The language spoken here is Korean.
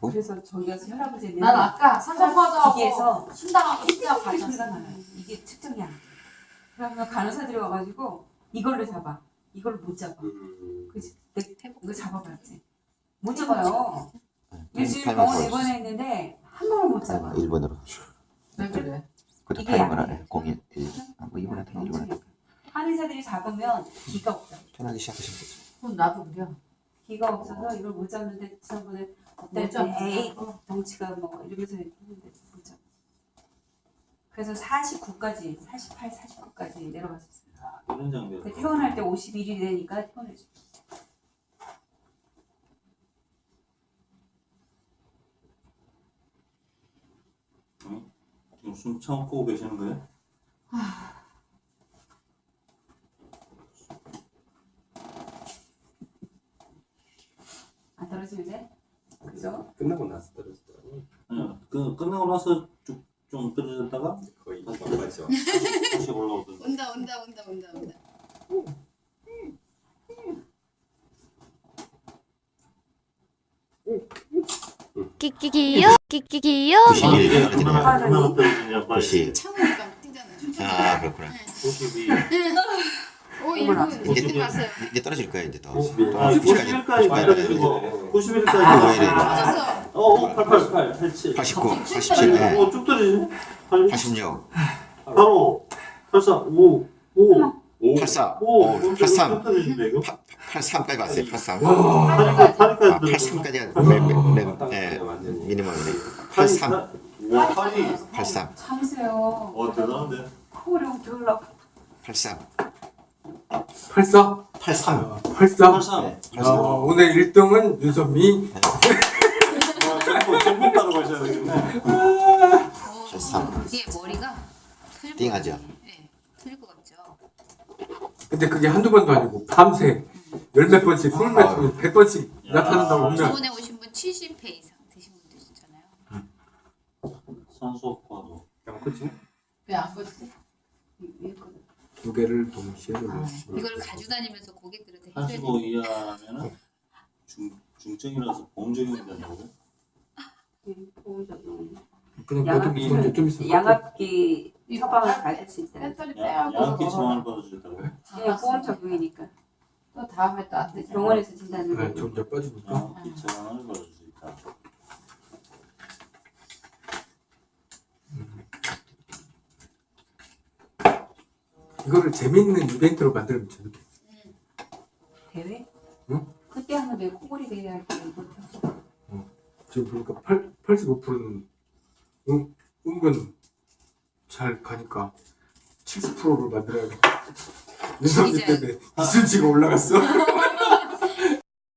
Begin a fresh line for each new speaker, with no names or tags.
그래서 저기 가서 혈압을
난 아까
기계에서
순당하고 순당.
나요. 이게 측정이 안 돼. 그러면 간호사들이 와가지고 이걸로 잡아. 이걸 못 잡아. 그치? 내 이거 잡아봤지. 못 잡아요. 일주일
타이머
병원
걸어주세요.
입원했는데 한 번을 못 잡아.
아, 1번으로.
왜 그래?
이게
타이머를
약해.
01, 1. 아, 뭐 이번에 타이머 이번에
한의사들이 잡으면 기가 없어.
편하게 시작하시면 되죠.
그건 나도 그래.
기가 없어서 이걸 못 잡는데 지난번에
잡는다.
에이 덩치가 뭐 이러면서 했는데 못 잡아. 그래서 49까지 48, 49까지 내려갔었어요.
이런 장면.
근데 퇴원할 때 51이 되니까 퇴원해줘.
지금 숨 참고 계시는 거예요?
안 떨어지면 돼? 그죠?
끝나고 나서 떨어지더라고.
아니요. 그 끝나고 나서 쭉 좀 떨어졌다가
거의 막바죠.
다시 올라오던데.
온다 온다 온다 온다 온다.
끼끼기요? 끼끼기요?
91
이게
떨어지네요.
얼마나 얼마나 떨어지냐 빨리.
90.
참으니까 막 뛰잖아.
아, 그렇구나.
92.
오
어머나.
1분
이제,
1분 갔어요.
이제 떨어질 거예요, 이제 더.
아,
90까지.
91까지 떨어지고
아,
91까지.
왜 이래.
맞았어.
어, 어, 88, 87.
89, 87, 네.
오, 쭉 떨어지네. 8,
86,
85, 84, 5, 5,
5.
84,
5,
오, 83,
떨어지는데 이거?
83까지 갔어요, 83.
파리까지, 파리까지
아,
떨어지고.
83까지가 네. 미니멈이네. 83,
와, 파리.
83,
참으세요.
어, 대단한데.
코를 들러.
83,
84?
83.
83?
83.
네,
아, 오늘 1등은 윤선미
와, 전부, 전부 따로 가셔야 되겠네.
83.
이게 머리가 틀고
띵하죠?
네, 틀고 갔죠.
근데 그게 한두 번도 아니고 밤새 열몇 번씩 스물 몇 번씩 백 번씩 나타난다고 하면
저번에 오신 분 70회 이상 드신 분도 있잖아요.
산소과도.
양코치?
왜안 걷지?
두 개를 동시에
아,
눌렀어
이걸 가지고 다니면서 고객들한테 해줘야
85
돼.
이하면은 중, 중증이라서 보험적용이 된다고.
그냥
양압
배도 좀, 좀 있어
양압기 처방을 받을 수 있다.
배터리
야,
빼고
양기 처방을 받아주겠다고.
예, 보험 적용이니까
또 다음에 또 안.
병원에서 진단을
네. 점점 빠지니까
양기 처방을 받아줄 수 있다.
이거를 재밌는 이벤트로 만들면 재밌겠어
대회?
응?
그때 하면 내 코골이 대회 할때 못했어.
지금 보니까 8, 85%는 은, 은근 잘 가니까 70%를 만들어야겠다
이제-
때문에 이순치가 올라갔어